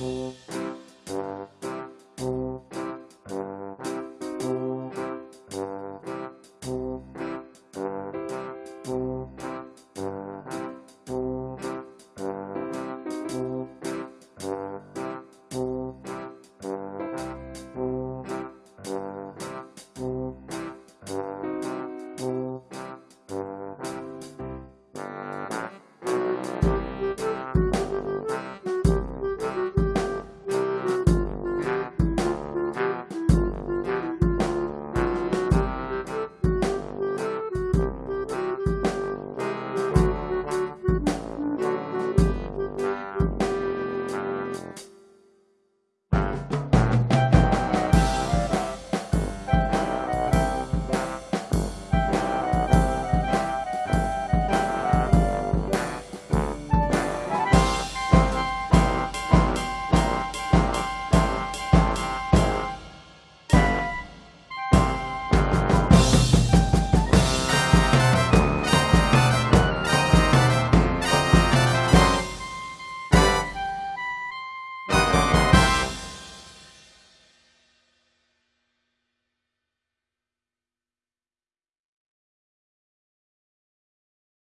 Música